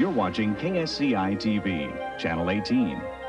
You're watching KSCI TV, Channel 18.